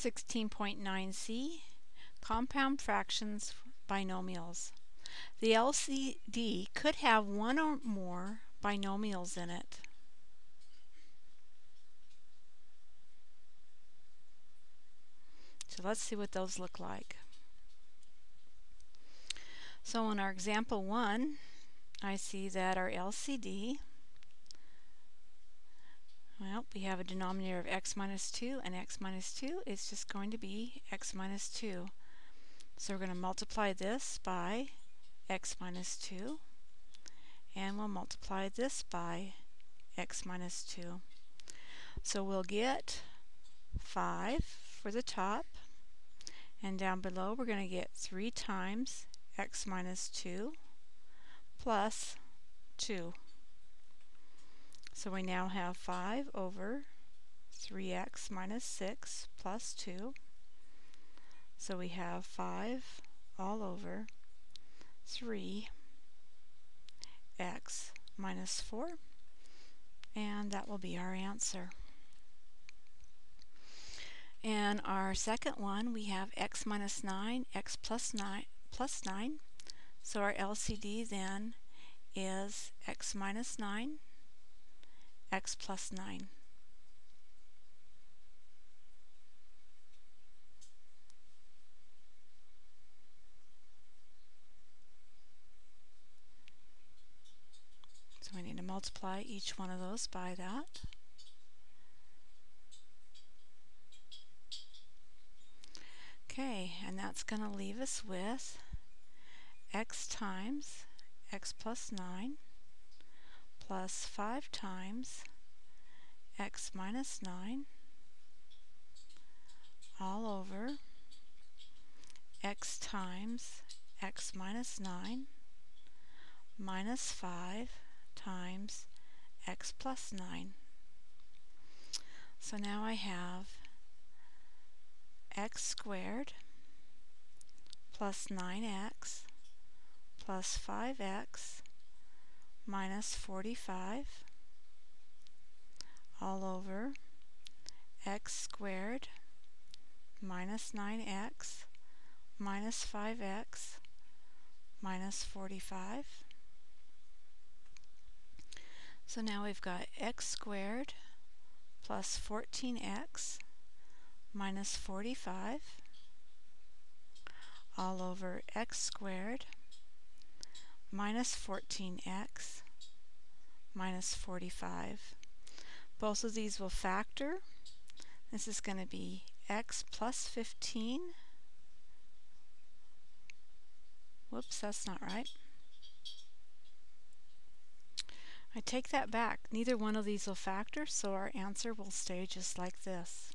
16.9c Compound fractions binomials. The LCD could have one or more binomials in it. So let's see what those look like. So in our example 1, I see that our LCD well, we have a denominator of x minus 2 and x minus 2 is just going to be x minus 2. So we're going to multiply this by x minus 2 and we'll multiply this by x minus 2. So we'll get 5 for the top and down below we're going to get 3 times x minus 2 plus 2. So we now have 5 over 3x minus 6 plus 2. So we have 5 all over 3x minus 4. And that will be our answer. And our second one, we have x minus 9, x plus 9, plus 9. So our LCD then is x minus 9 x plus 9. So we need to multiply each one of those by that. Okay, and that's going to leave us with x times x plus 9 plus 5 times x minus 9 all over x times x minus 9 minus 5 times x plus 9. So now I have x squared plus 9x plus 5x minus 45 all over x squared minus 9x minus 5x minus 45. So now we've got x squared plus 14x minus 45 all over x squared minus 14x minus 45. Both of these will factor. This is going to be x plus 15. Whoops, that's not right. I take that back. Neither one of these will factor, so our answer will stay just like this.